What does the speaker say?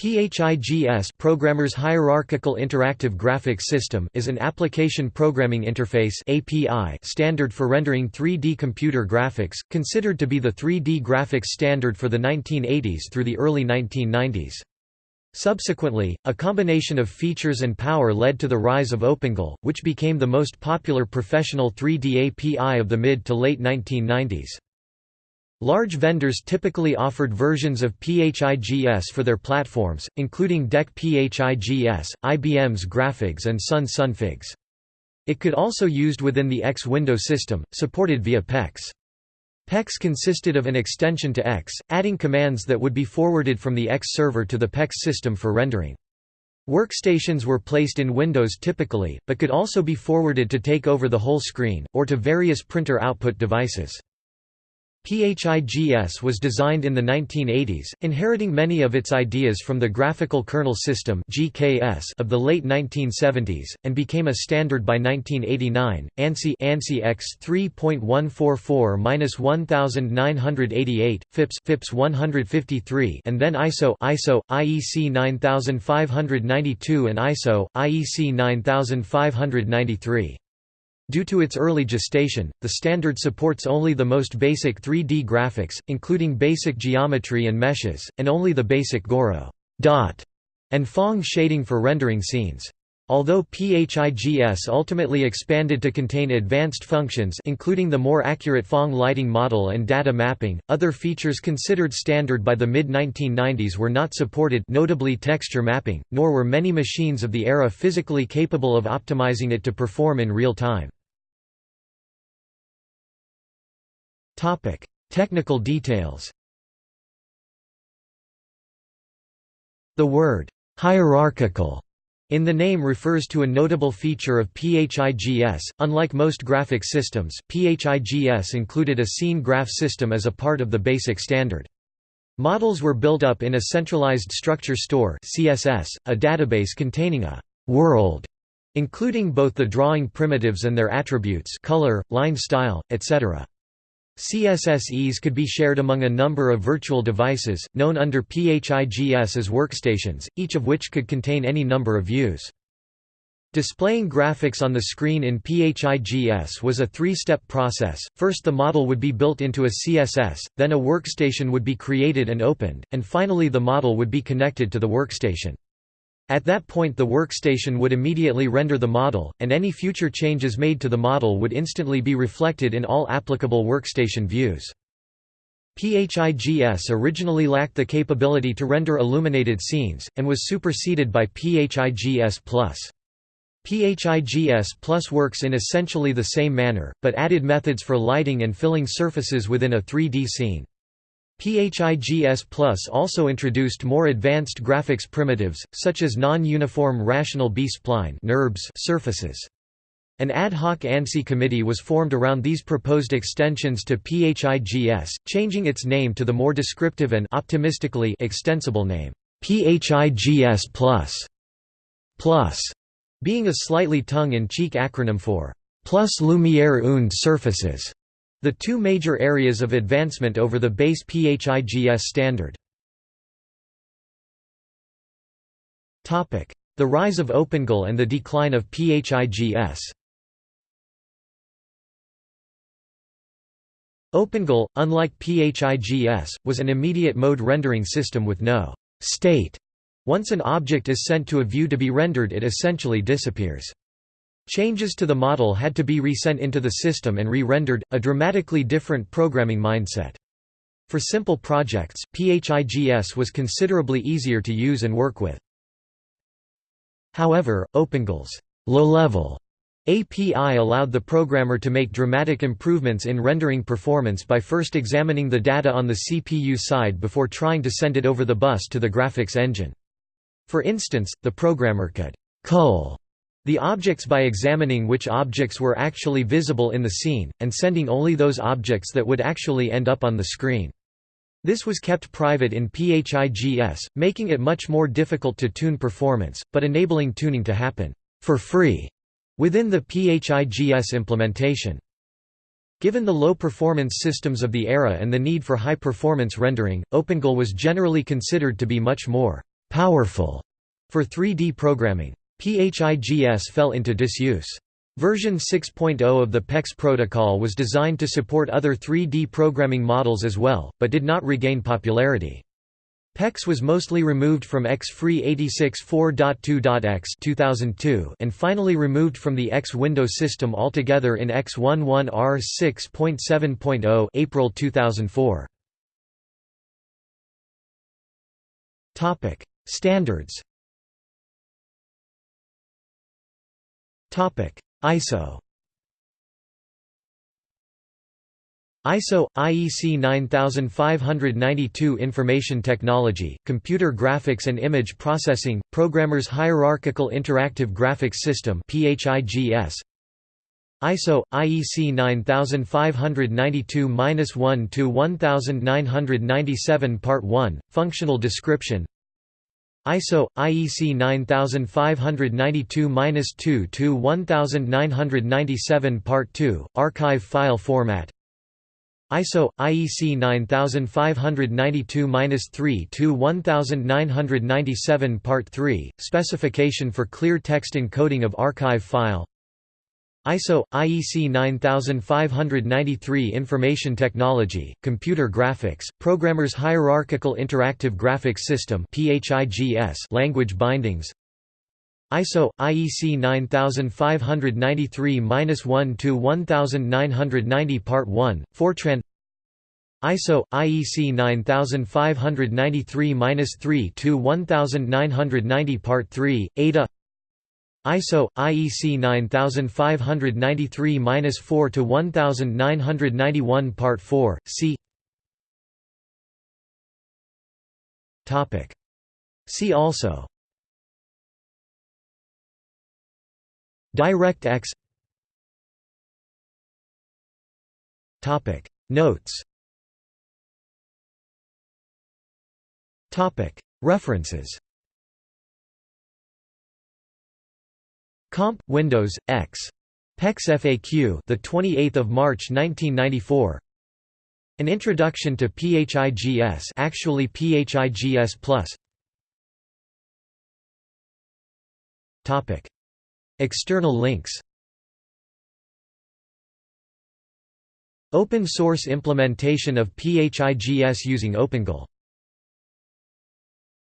PHIGS Programmer's Hierarchical Interactive Graphics System is an application programming interface API standard for rendering 3D computer graphics, considered to be the 3D graphics standard for the 1980s through the early 1990s. Subsequently, a combination of features and power led to the rise of OpenGL, which became the most popular professional 3D API of the mid to late 1990s. Large vendors typically offered versions of PHIGS for their platforms, including DEC PHIGS, IBM's graPHIGS and Sun SunPHIGS. It could also be used within the X window system, supported via PEX. PEX consisted of an extension to X, adding commands that would be forwarded from the X server to the PEX system for rendering. Workstations were placed in Windows typically, but could also be forwarded to take over the whole screen, or to various printer output devices. PHIGS was designed in the 1980s, inheriting many of its ideas from the Graphical Kernel System (GKS) of the late 1970s, and became a standard by 1989. ANSI ANSI X 3.144-1988, FIPS FIPS 153, and then ISO ISO IEC 9592 and ISO IEC 9593. Due to its early gestation, the standard supports only the most basic 3D graphics, including basic geometry and meshes, and only the basic Gouraud dot and Phong shading for rendering scenes. Although PHIGS ultimately expanded to contain advanced functions including the more accurate Phong lighting model and data mapping, other features considered standard by the mid-1990s were not supported notably texture mapping, nor were many machines of the era physically capable of optimizing it to perform in real time. Technical details The word «hierarchical» in the name refers to a notable feature of PHIGS. Unlike most graphic systems, PHIGS included a scene graph system as a part of the basic standard. Models were built up in a centralized structure store CSS, a database containing a «world» including both the drawing primitives and their attributes color, line style, etc. CSSEs could be shared among a number of virtual devices, known under PHIGS as workstations, each of which could contain any number of views. Displaying graphics on the screen in PHIGS was a three-step process, first the model would be built into a CSS, then a workstation would be created and opened, and finally the model would be connected to the workstation. At that point the workstation would immediately render the model, and any future changes made to the model would instantly be reflected in all applicable workstation views. PHIGS originally lacked the capability to render illuminated scenes, and was superseded by PHIGS+. PHIGS Plus works in essentially the same manner, but added methods for lighting and filling surfaces within a 3D scene. PHIGS Plus also introduced more advanced graphics primitives, such as non-uniform rational B-spline surfaces. An ad hoc ANSI committee was formed around these proposed extensions to PHIGS, changing its name to the more descriptive and optimistically extensible name, PHIGS Plus, Plus being a slightly tongue-in-cheek acronym for Plus Lumiere und Surfaces. The two major areas of advancement over the base PHIGS standard. The rise of OpenGL and the decline of PHIGS OpenGL, unlike PHIGS, was an immediate mode rendering system with no state. Once an object is sent to a view to be rendered it essentially disappears. Changes to the model had to be resent into the system and re-rendered, a dramatically different programming mindset. For simple projects, PHIGS was considerably easier to use and work with. However, OpenGL's low-level API allowed the programmer to make dramatic improvements in rendering performance by first examining the data on the CPU side before trying to send it over the bus to the graphics engine. For instance, the programmer could cull the objects by examining which objects were actually visible in the scene, and sending only those objects that would actually end up on the screen. This was kept private in PHIGS, making it much more difficult to tune performance, but enabling tuning to happen for free within the PHIGS implementation. Given the low performance systems of the era and the need for high performance rendering, OpenGL was generally considered to be much more powerful for 3D programming. PHIGS fell into disuse. Version 6.0 of the PEX protocol was designed to support other 3D programming models as well, but did not regain popularity. PEX was mostly removed from XFree86.4.2.x 2002 and finally removed from the X Window system altogether in X11R 6.7.0 April 2004. Topic: Standards. ISO ISO IEC 9592 Information Technology, Computer Graphics and Image Processing, Programmers Hierarchical Interactive Graphics System PHIGS ISO IEC 9592-1 to 1997 Part 1 Functional Description ISO IEC 9592-2 to 1997 Part 2 Archive file format. ISO IEC 9592-3 to 1997 Part 3 Specification for clear text encoding of archive file ISO IEC 9593 Information Technology, Computer Graphics, Programmers Hierarchical Interactive Graphics System (PHIGS) Language bindings. ISO IEC 9593-1 to 1990 Part 1 Fortran ISO IEC 9593-3 to 1990 Part 3 Ada ISO IEC 9593-4 to 1991 Part 4 C. Topic. See also. DirectX Topic. Notes. Topic. References Comp Windows X. PEX FAQ the 28th of March 1994 An Introduction to PHIGS actually PHIGS Plus. Topic. External links. Open source implementation of PHIGS using OpenGL